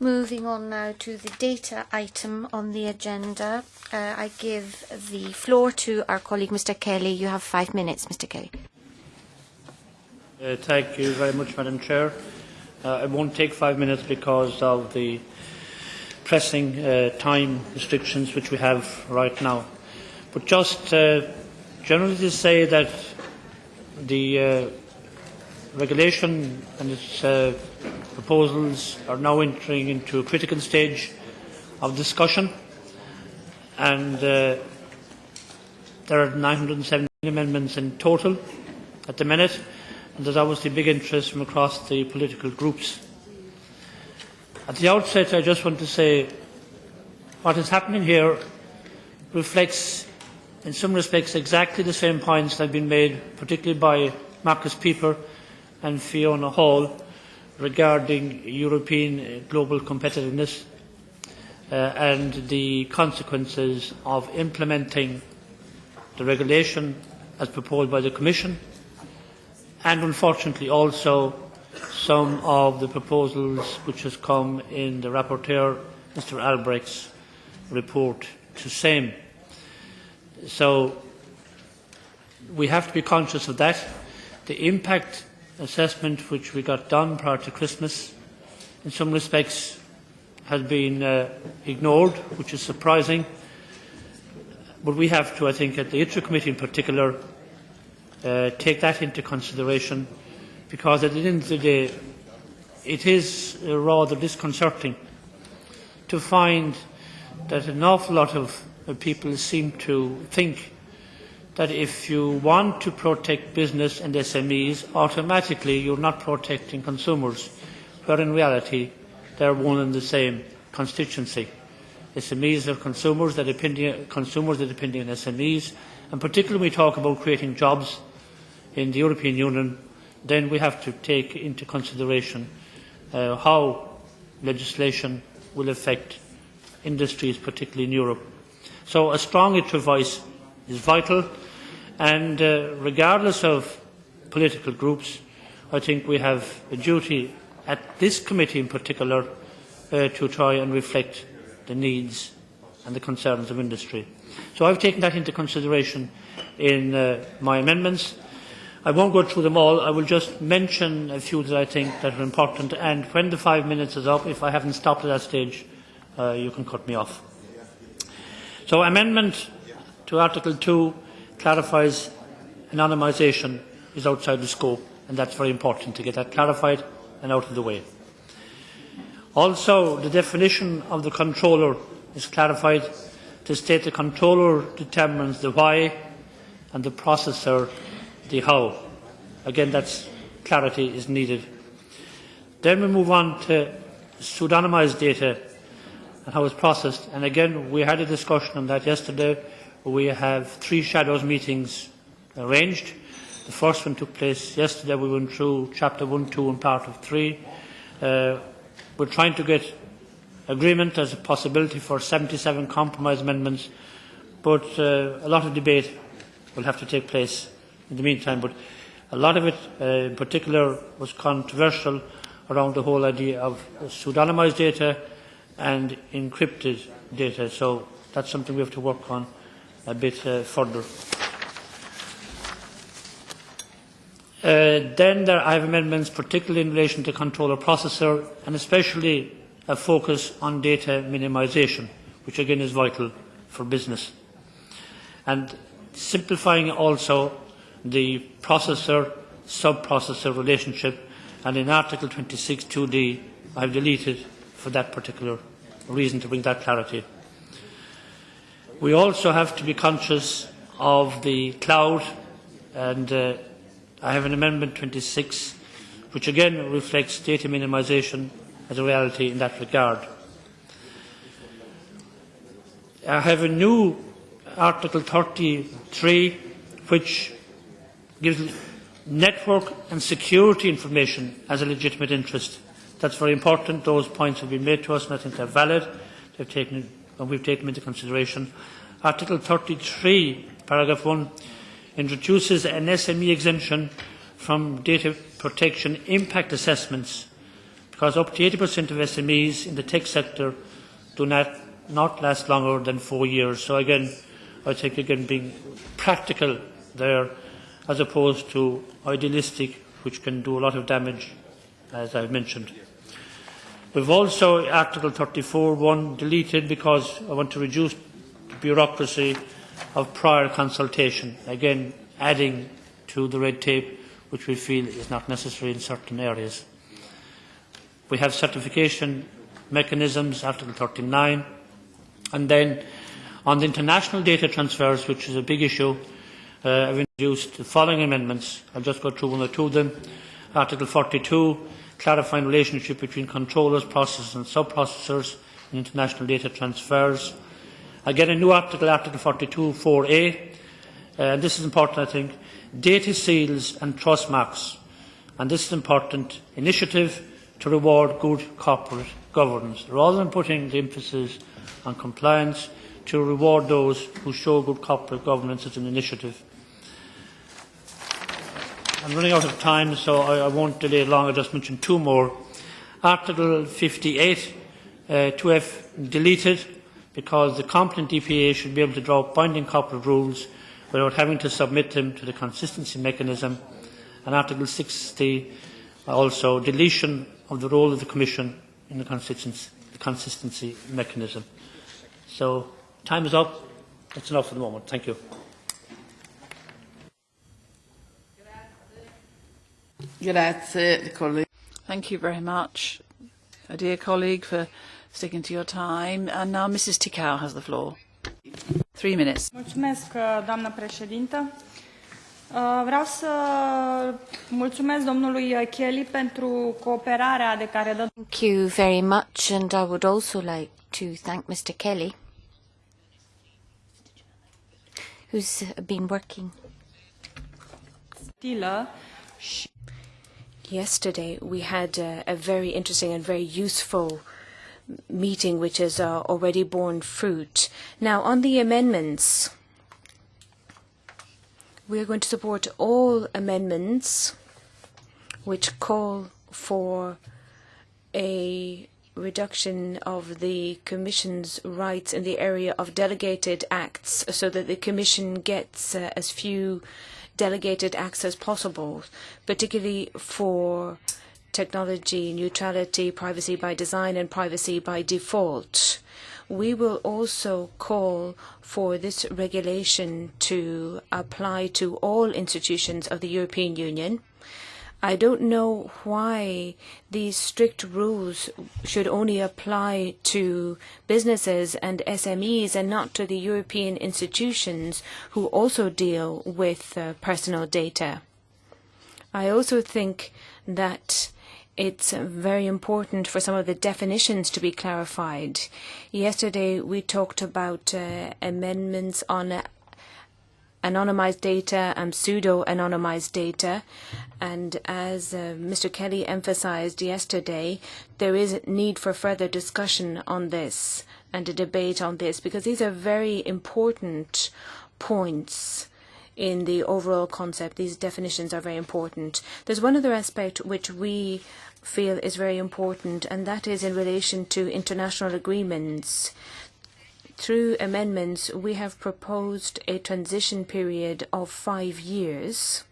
Moving on now to the data item on the agenda, uh, I give the floor to our colleague Mr Kelly. You have five minutes, Mr Kelly. Uh, thank you very much, Madam Chair. Uh, I won't take five minutes because of the pressing uh, time restrictions which we have right now. But just uh, generally to say that the uh, regulation and its uh, proposals are now entering into a critical stage of discussion and uh, there are 917 amendments in total at the minute and there's obviously big interest from across the political groups. At the outset I just want to say what is happening here reflects in some respects exactly the same points that have been made particularly by Markus Pieper and Fiona Hall regarding European global competitiveness uh, and the consequences of implementing the regulation as proposed by the Commission and unfortunately also some of the proposals which has come in the rapporteur Mr Albrecht's report to same. So we have to be conscious of that. The impact assessment which we got done prior to Christmas in some respects has been uh, ignored, which is surprising. But we have to, I think, at the ITRE committee in particular, uh, take that into consideration because at the end of the day it is uh, rather disconcerting to find that an awful lot of uh, people seem to think that if you want to protect business and SMEs, automatically you're not protecting consumers, where in reality they're one and the same constituency. SMEs are consumers, they're depending, consumers are depending on SMEs, and particularly when we talk about creating jobs in the European Union, then we have to take into consideration uh, how legislation will affect industries, particularly in Europe. So a strong voice is vital and uh, regardless of political groups, I think we have a duty at this committee in particular uh, to try and reflect the needs and the concerns of industry. So I've taken that into consideration in uh, my amendments. I won't go through them all. I will just mention a few that I think that are important. And when the five minutes is up, if I haven't stopped at that stage, uh, you can cut me off. So amendment to Article 2 clarifies anonymisation is outside the scope, and that's very important to get that clarified and out of the way. Also, the definition of the controller is clarified to state the controller determines the why and the processor the how. Again, that's clarity is needed. Then we move on to pseudonymised data and how it's processed. And again, we had a discussion on that yesterday we have three shadows meetings arranged. The first one took place yesterday. We went through chapter 1, 2 and part of 3. Uh, we're trying to get agreement as a possibility for 77 compromise amendments, but uh, a lot of debate will have to take place in the meantime. But a lot of it, uh, in particular, was controversial around the whole idea of pseudonymised data and encrypted data. So that's something we have to work on a bit uh, further. Uh, then there, I have amendments particularly in relation to controller processor and especially a focus on data minimisation, which again is vital for business. And simplifying also the processor sub-processor relationship and in Article 26 2D I have deleted for that particular reason to bring that clarity. We also have to be conscious of the cloud, and uh, I have an amendment 26, which again reflects data minimisation as a reality in that regard. I have a new Article 33, which gives network and security information as a legitimate interest. That's very important. Those points have been made to us, and I think they're valid. They've taken and we've taken into consideration. Article 33, paragraph 1, introduces an SME exemption from data protection impact assessments because because up to 80% of SMEs in the tech sector do not, not last longer than four years. So again, I think again being practical there as opposed to idealistic, which can do a lot of damage, as I've mentioned. We've also Article 34.1 deleted because I want to reduce the bureaucracy of prior consultation, again adding to the red tape which we feel is not necessary in certain areas. We have certification mechanisms, Article 39, and then on the international data transfers, which is a big issue, uh, I've introduced the following amendments. I'll just go through one or two of them. Article 42, clarifying relationship between controllers, processors and sub-processors in international data transfers. Again, a new article, Article 42.4a, uh, this is important, I think, data seals and trust marks. And this is an important initiative to reward good corporate governance. Rather than putting the emphasis on compliance, to reward those who show good corporate governance as an initiative. I'm running out of time, so I, I won't delay long. I'll just mention two more. Article 58, uh, 2F deleted, because the competent DPA should be able to draw binding corporate rules without having to submit them to the consistency mechanism. And Article 60, also deletion of the role of the Commission in the consistency, the consistency mechanism. So, time is up. That's enough for the moment. Thank you. Thank you very much, a dear colleague, for sticking to your time. And now Mrs. Țicău has the floor. Three minutes. Mulțumesc, doamnă președintă. Vreau să mulțumesc domnului Kelly pentru cooperarea de care dă. Thank you very much, and I would also like to thank Mr. Kelly, who's been working. Yesterday we had a, a very interesting and very useful meeting which has uh, already borne fruit. Now, on the amendments, we are going to support all amendments which call for a reduction of the Commission's rights in the area of delegated acts so that the Commission gets uh, as few delegated acts as possible, particularly for technology neutrality, privacy by design and privacy by default. We will also call for this regulation to apply to all institutions of the European Union. I don't know why these strict rules should only apply to businesses and SMEs and not to the European institutions who also deal with uh, personal data. I also think that it's very important for some of the definitions to be clarified. Yesterday we talked about uh, amendments on anonymized data and pseudo-anonymized data. And as uh, Mr. Kelly emphasized yesterday, there is need for further discussion on this and a debate on this because these are very important points in the overall concept. These definitions are very important. There's one other aspect which we feel is very important, and that is in relation to international agreements. Through amendments, we have proposed a transition period of five years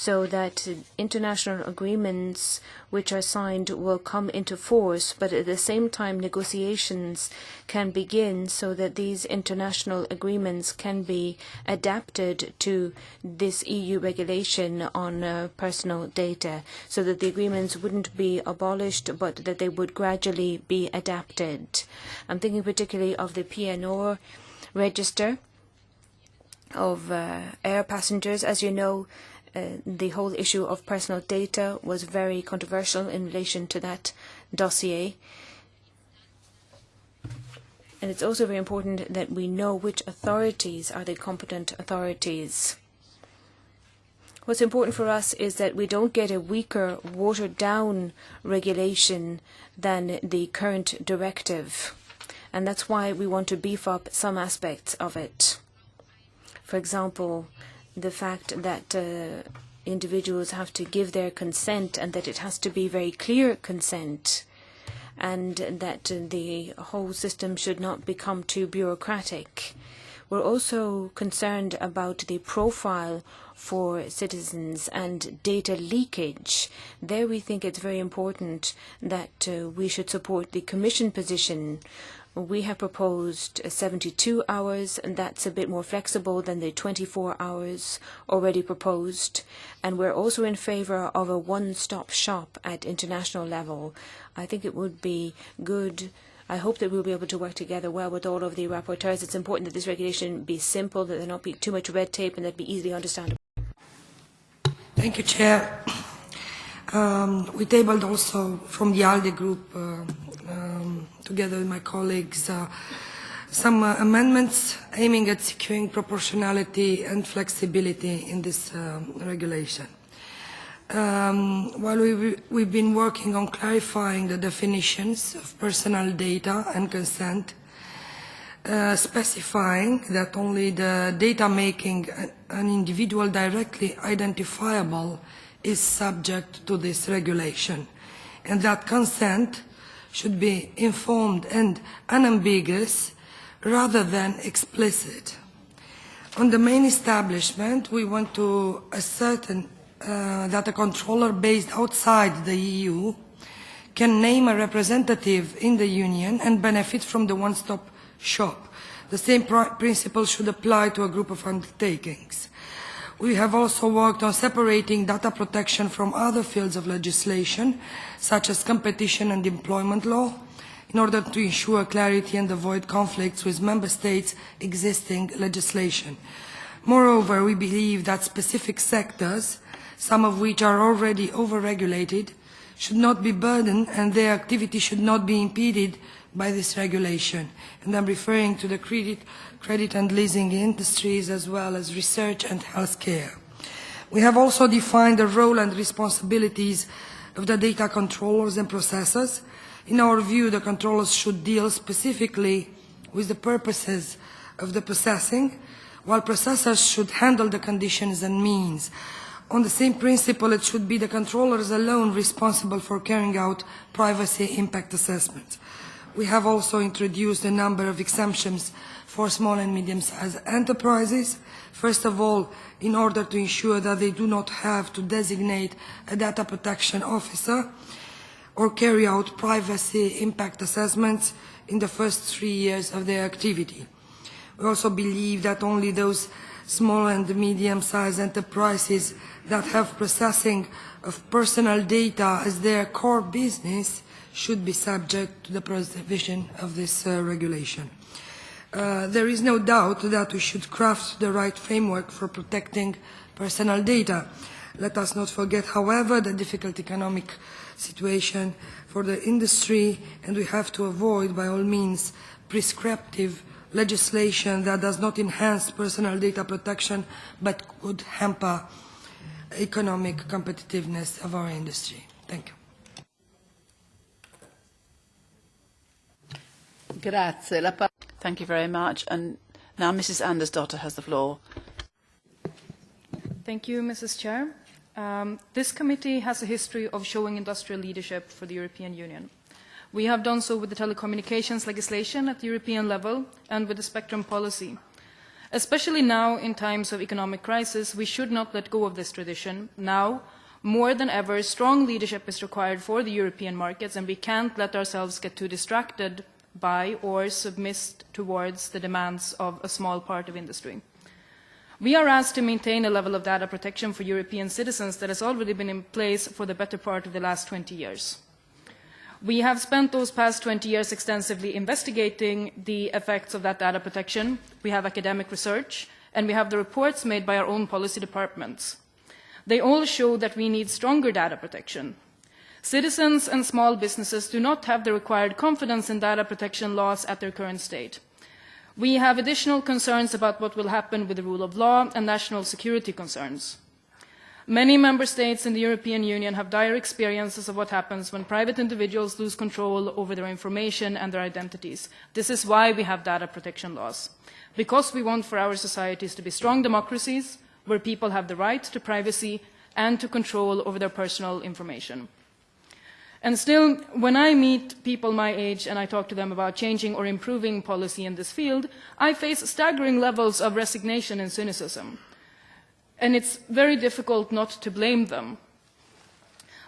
so that international agreements which are signed will come into force, but at the same time negotiations can begin so that these international agreements can be adapted to this EU regulation on uh, personal data, so that the agreements wouldn't be abolished, but that they would gradually be adapted. I'm thinking particularly of the PNR register of uh, air passengers. As you know, Uh, the whole issue of personal data was very controversial in relation to that dossier. And it's also very important that we know which authorities are the competent authorities. What's important for us is that we don't get a weaker, watered down regulation than the current directive. And that's why we want to beef up some aspects of it. For example, the fact that uh, individuals have to give their consent and that it has to be very clear consent and that the whole system should not become too bureaucratic. We're also concerned about the profile for citizens and data leakage. There we think it's very important that uh, we should support the Commission position we have proposed 72 hours, and that's a bit more flexible than the 24 hours already proposed. And we're also in favour of a one-stop shop at international level. I think it would be good. I hope that we'll be able to work together well with all of the rapporteurs. It's important that this regulation be simple, that there not be too much red tape, and that be easily understandable. Thank you, Chair. Um, we tabled also from the ALDE group uh, um, together with my colleagues, uh, some uh, amendments aiming at securing proportionality and flexibility in this regulation. Um, while we, we've been working on clarifying the definitions of personal data and consent, uh, specifying that only the data making an individual directly identifiable is subject to this regulation, and that consent should be informed and unambiguous rather than explicit. On the main establishment, we want to ascertain uh, that a controller based outside the EU can name a representative in the Union and benefit from the one-stop shop. The same pr principle should apply to a group of undertakings. We have also worked on separating data protection from other fields of legislation, such as competition and employment law, in order to ensure clarity and avoid conflicts with Member States' existing legislation. Moreover, we believe that specific sectors, some of which are already overregulated, should not be burdened and their activity should not be impeded by this regulation. And I'm referring to the credit credit and leasing industries, as well as research and healthcare. We have also defined the role and responsibilities of the data controllers and processors. In our view, the controllers should deal specifically with the purposes of the processing, while processors should handle the conditions and means. On the same principle, it should be the controllers alone responsible for carrying out privacy impact assessments. We have also introduced a number of exemptions for small and medium-sized enterprises. First of all, in order to ensure that they do not have to designate a data protection officer or carry out privacy impact assessments in the first three years of their activity. We also believe that only those small and medium-sized enterprises that have processing of personal data as their core business should be subject to the provision of this uh, regulation. Uh, there is no doubt that we should craft the right framework for protecting personal data. Let us not forget, however, the difficult economic situation for the industry, and we have to avoid, by all means, prescriptive legislation that does not enhance personal data protection but could hamper economic competitiveness of our industry. Thank you. Grazie. La Thank you very much. And now Mrs. Andersdotter has the floor. Thank you, Mrs. Chair. Um, this committee has a history of showing industrial leadership for the European Union. We have done so with the telecommunications legislation at the European level and with the spectrum policy. Especially now, in times of economic crisis, we should not let go of this tradition. Now, more than ever, strong leadership is required for the European markets, and we can't let ourselves get too distracted by or submit towards the demands of a small part of industry. We are asked to maintain a level of data protection for European citizens that has already been in place for the better part of the last 20 years. We have spent those past 20 years extensively investigating the effects of that data protection. We have academic research, and we have the reports made by our own policy departments. They all show that we need stronger data protection, Citizens and small businesses do not have the required confidence in data protection laws at their current state. We have additional concerns about what will happen with the rule of law and national security concerns. Many member states in the European Union have dire experiences of what happens when private individuals lose control over their information and their identities. This is why we have data protection laws. Because we want for our societies to be strong democracies, where people have the right to privacy and to control over their personal information. And still, when I meet people my age and I talk to them about changing or improving policy in this field, I face staggering levels of resignation and cynicism. And it's very difficult not to blame them.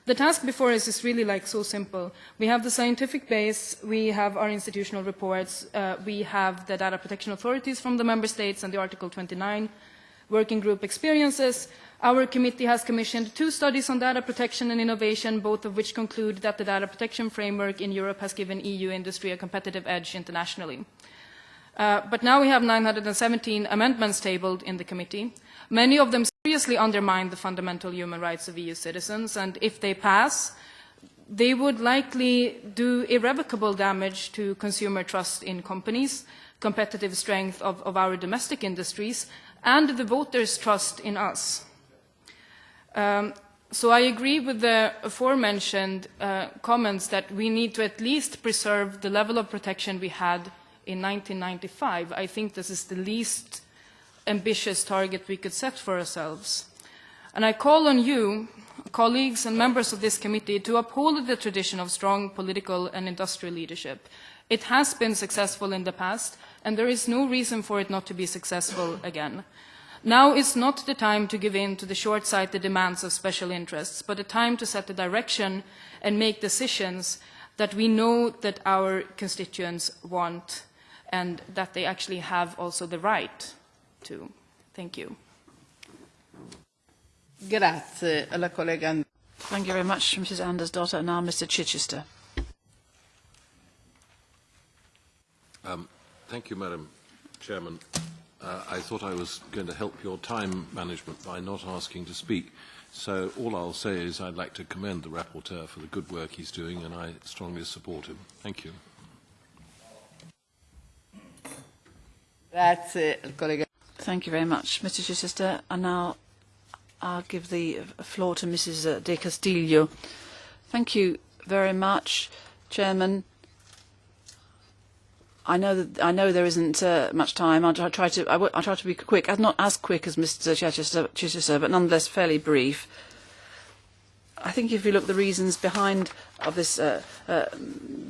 The task before us is really like so simple. We have the scientific base, we have our institutional reports, uh, we have the data protection authorities from the member states and the Article 29 working group experiences, Our committee has commissioned two studies on data protection and innovation, both of which conclude that the data protection framework in Europe has given EU industry a competitive edge internationally. Uh, but now we have 917 amendments tabled in the committee. Many of them seriously undermine the fundamental human rights of EU citizens, and if they pass, they would likely do irrevocable damage to consumer trust in companies, competitive strength of, of our domestic industries, and the voters' trust in us. Um, so I agree with the aforementioned uh, comments that we need to at least preserve the level of protection we had in 1995. I think this is the least ambitious target we could set for ourselves. And I call on you, colleagues and members of this committee, to uphold the tradition of strong political and industrial leadership. It has been successful in the past, and there is no reason for it not to be successful again. Now is not the time to give in to the short-sighted demands of special interests, but a time to set the direction and make decisions that we know that our constituents want and that they actually have also the right to. Thank you. Grazie alla collega. Thank you very much, Mrs. Andersdotter. And now Mr. Chichester. Um, thank you, Madam Chairman uh, I thought I was going to help your time management by not asking to speak. So all I'll say is I'd like to commend the rapporteur for the good work he's doing, and I strongly support him. Thank you. Thank you very much, Mr. Chichester. And now I'll give the floor to Mrs. Del Castillo. Thank you very much, Chairman. I know that I know there isn't uh, much time. I'll try to I w- I'll try to be quick, not as quick as Mr. Chichester, Chichester, but nonetheless fairly brief. I think if you look at the reasons behind of this uh, uh,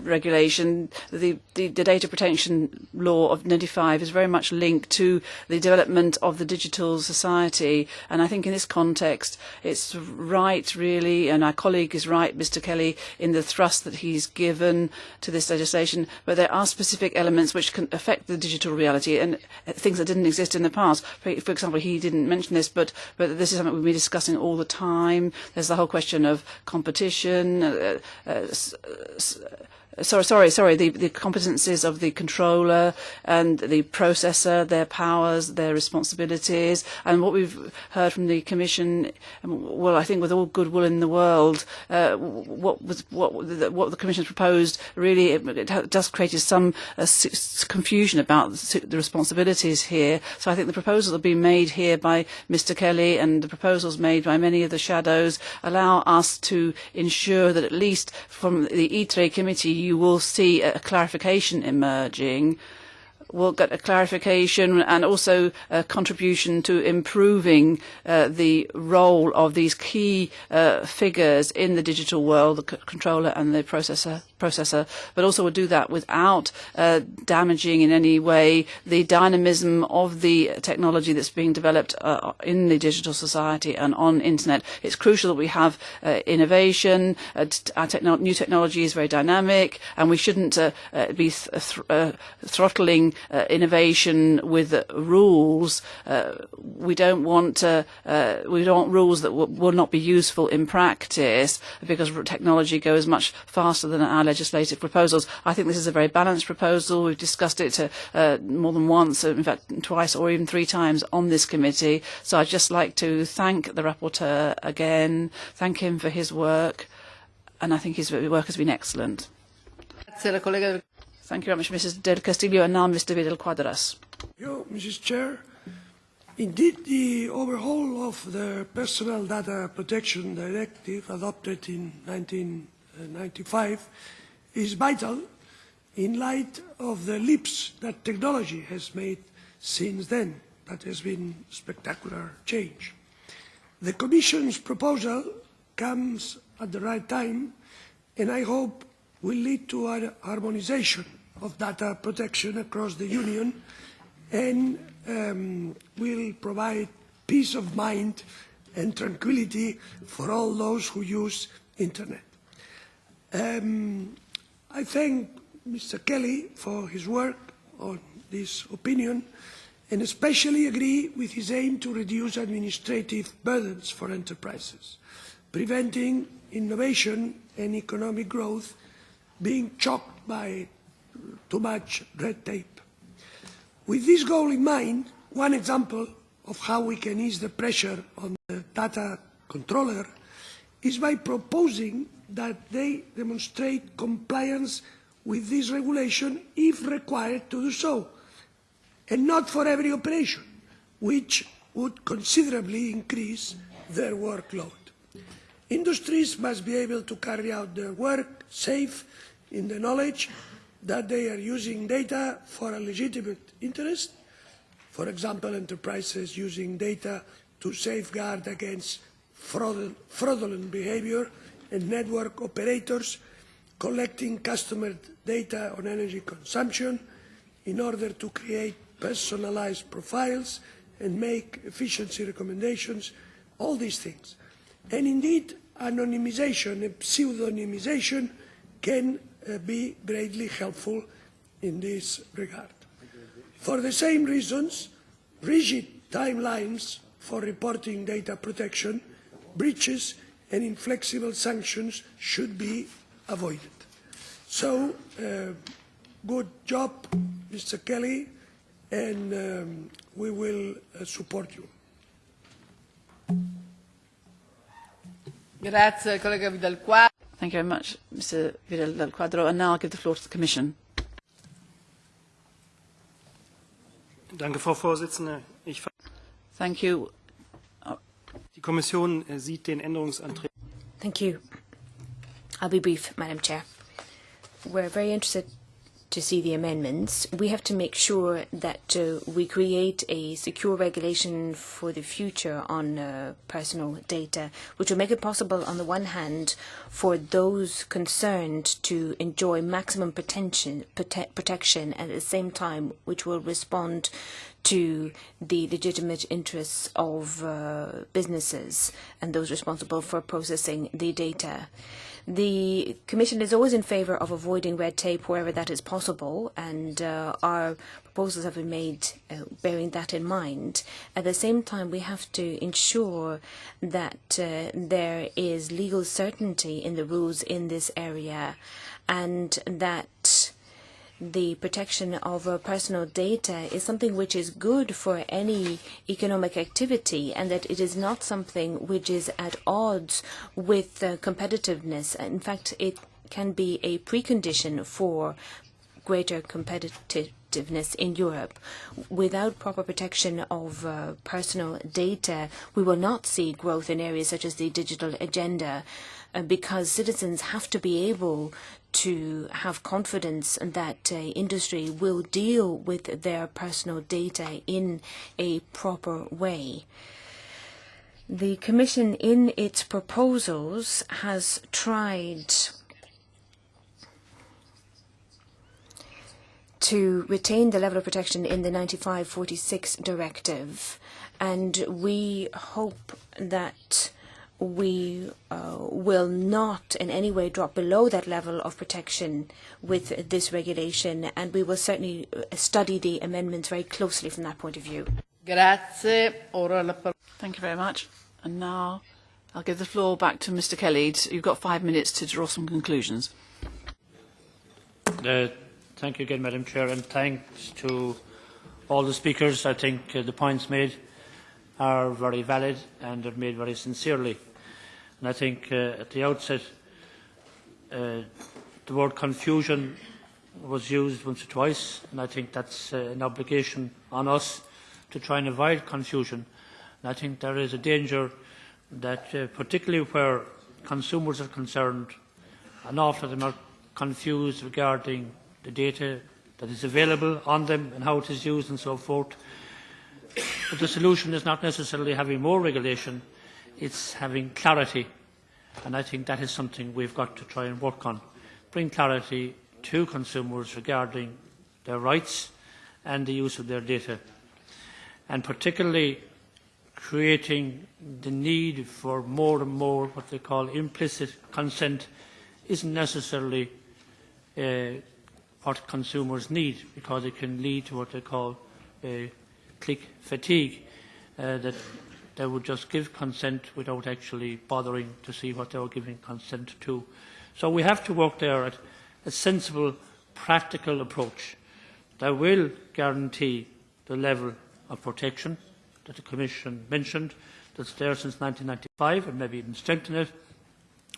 regulation, the, the, the data protection law of 95 is very much linked to the development of the digital society. And I think in this context, it's right, really, and our colleague is right, Mr. Kelly, in the thrust that he's given to this legislation. But there are specific elements which can affect the digital reality and things that didn't exist in the past. For, for example, he didn't mention this, but, but this is something we've been discussing all the time. There's the whole question of competition. Uh, uh, uh, Sorry, sorry, sorry, the, the competencies of the controller and the processor, their powers, their responsibilities, and what we've heard from the Commission, well, I think with all goodwill in the world, uh, what was what what the Commission has proposed really it, it does create some uh, confusion about the responsibilities here. So I think the proposals that have been made here by Mr. Kelly and the proposals made by many of the shadows allow us to ensure that at least from the ITRE committee you will see a clarification emerging we'll get a clarification and also a contribution to improving uh, the role of these key uh, figures in the digital world, the controller and the processor processor, but also would do that without uh, damaging in any way the dynamism of the technology that's being developed uh, in the digital society and on internet. It's crucial that we have uh, innovation. Uh, our techno new technology is very dynamic, and we shouldn't uh, uh, be th uh, throttling uh, innovation with uh, rules. Uh, we don't want uh, uh, we don't want rules that will not be useful in practice because technology goes much faster than our legislative proposals. I think this is a very balanced proposal. We've discussed it more than once, in fact twice or even three times on this committee. So I'd just like to thank the rapporteur again, thank him for his work, and I think his work has been excellent. Thank you very much, Mrs. Del Castillo, and now Mr. Vidal Quadras. You, Mrs. Chair. Indeed, the overhaul of the Personal Data Protection Directive adopted in 1995 uh, is vital in light of the leaps that technology has made since then. That has been spectacular change. The Commission's proposal comes at the right time and I hope will lead to harmonisation of data protection across the Union and um, will provide peace of mind and tranquility for all those who use Internet. Um, I thank Mr. Kelly for his work on this opinion and especially agree with his aim to reduce administrative burdens for enterprises, preventing innovation and economic growth being choked by too much red tape. With this goal in mind, one example of how we can ease the pressure on the data controller is by proposing that they demonstrate compliance with this regulation if required to do so and not for every operation, which would considerably increase their workload. Industries must be able to carry out their work safe in the knowledge that they are using data for a legitimate interest, for example, enterprises using data to safeguard against fraudulent behaviour and network operators collecting customer data on energy consumption in order to create personalised profiles and make efficiency recommendations, all these things. And indeed, anonymisation and pseudonymisation can be greatly helpful in this regard. For the same reasons, rigid timelines for reporting data protection, breaches and inflexible sanctions should be avoided. So, uh, good job, Mr. Kelly and um, we will uh, support you. Grazie, collega Vidal. Thank you very much, Mr. Vidal del Quadro. And now I'll give the floor to the Commission. Danke, Frau Vorsitzende. Ich Thank you. Die Kommission äh, sieht den Änderungsantrag. Thank you. I'll be brief, Madam Chair. We're very interested to see the amendments, we have to make sure that uh, we create a secure regulation for the future on uh, personal data, which will make it possible, on the one hand, for those concerned to enjoy maximum protection, prote protection at the same time, which will respond to the legitimate interests of uh, businesses and those responsible for processing the data. The Commission is always in favour of avoiding red tape wherever that is possible, and uh, our proposals have been made uh, bearing that in mind. At the same time, we have to ensure that uh, there is legal certainty in the rules in this area, and that the protection of uh, personal data is something which is good for any economic activity and that it is not something which is at odds with uh, competitiveness. In fact, it can be a precondition for greater competitiveness in Europe. Without proper protection of uh, personal data, we will not see growth in areas such as the digital agenda uh, because citizens have to be able to have confidence that uh, industry will deal with their personal data in a proper way. The Commission, in its proposals, has tried to retain the level of protection in the 9546 directive, and we hope that we uh, will not in any way drop below that level of protection with this regulation, and we will certainly uh, study the amendments very closely from that point of view. Grazie. Thank you very much. And now I'll give the floor back to Mr. Kelly. You've got five minutes to draw some conclusions. Uh, thank you again, Madam Chair, and thanks to all the speakers. I think uh, the points made are very valid and are made very sincerely. And I think uh, at the outset, uh, the word confusion was used once or twice, and I think that's uh, an obligation on us to try and avoid confusion. And I think there is a danger that, uh, particularly where consumers are concerned, an awful lot of them are confused regarding the data that is available on them and how it is used and so forth. But the solution is not necessarily having more regulation, it's having clarity, and I think that is something we've got to try and work on. Bring clarity to consumers regarding their rights and the use of their data, and particularly creating the need for more and more what they call implicit consent isn't necessarily uh, what consumers need because it can lead to what they call uh, click fatigue, uh, that they would just give consent without actually bothering to see what they were giving consent to. So we have to work there at a sensible, practical approach that will guarantee the level of protection that the Commission mentioned, that's there since 1995 and maybe even strengthen it,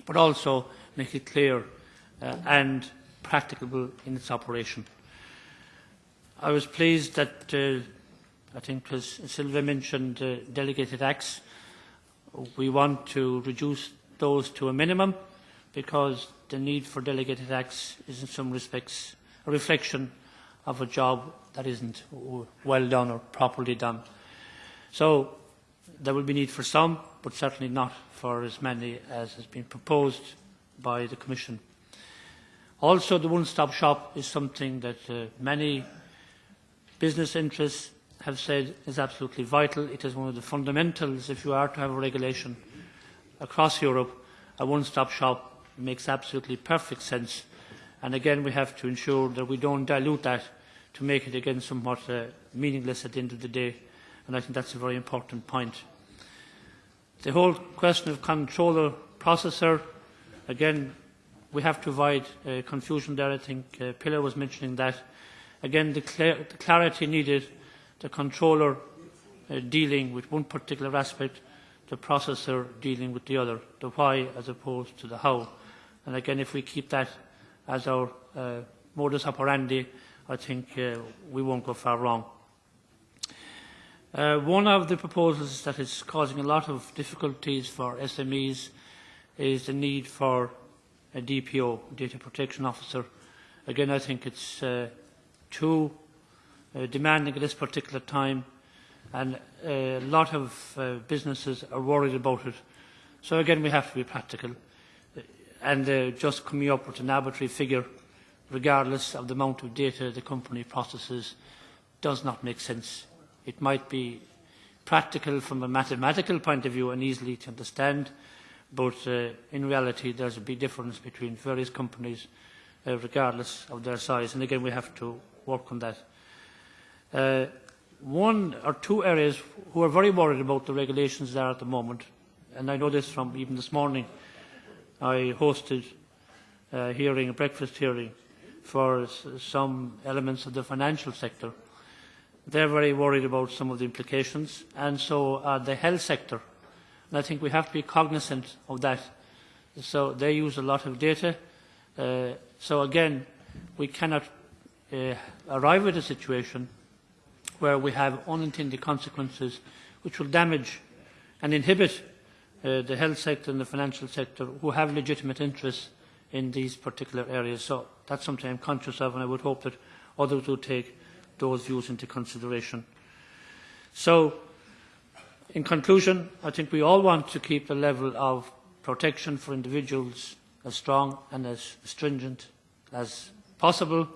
but also make it clear uh, and practicable in its operation. I was pleased that, uh, I think as Silva mentioned, uh, delegated acts. We want to reduce those to a minimum because the need for delegated acts is in some respects a reflection of a job that isn't well done or properly done. So there will be need for some, but certainly not for as many as has been proposed by the Commission. Also, the one-stop shop is something that uh, many business interests have said is absolutely vital. It is one of the fundamentals if you are to have a regulation across Europe. A one-stop shop makes absolutely perfect sense. And again, we have to ensure that we don't dilute that to make it again somewhat uh, meaningless at the end of the day and I think that's a very important point. The whole question of controller processor, again, we have to avoid uh, confusion there. I think uh, Pilar was mentioning that. Again, the, cl the clarity needed, the controller uh, dealing with one particular aspect, the processor dealing with the other, the why as opposed to the how. And again, if we keep that as our uh, modus operandi, I think uh, we won't go far wrong. Uh, one of the proposals that is causing a lot of difficulties for SMEs is the need for a DPO, Data Protection Officer. Again, I think it's uh, too uh, demanding at this particular time and a lot of uh, businesses are worried about it. So again, we have to be practical and uh, just coming up with an arbitrary figure, regardless of the amount of data the company processes, does not make sense It might be practical from a mathematical point of view and easily to understand, but uh, in reality there's a big difference between various companies uh, regardless of their size. And again, we have to work on that. Uh, one or two areas who are very worried about the regulations there at the moment, and I know this from even this morning, I hosted a hearing, a breakfast hearing, for some elements of the financial sector They're very worried about some of the implications, and so are the health sector. And I think we have to be cognizant of that. So they use a lot of data. Uh, so again, we cannot uh, arrive at a situation where we have unintended consequences which will damage and inhibit uh, the health sector and the financial sector who have legitimate interests in these particular areas. So that's something I'm conscious of and I would hope that others will take those views into consideration. So, in conclusion, I think we all want to keep the level of protection for individuals as strong and as stringent as possible,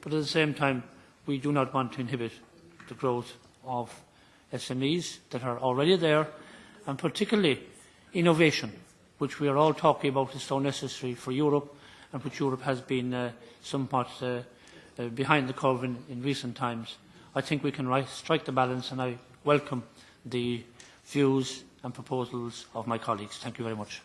but at the same time, we do not want to inhibit the growth of SMEs that are already there, and particularly innovation, which we are all talking about is so necessary for Europe, and which Europe has been uh, somewhat uh, uh, behind the curve in, in recent times. I think we can strike the balance and I welcome the views and proposals of my colleagues. Thank you very much.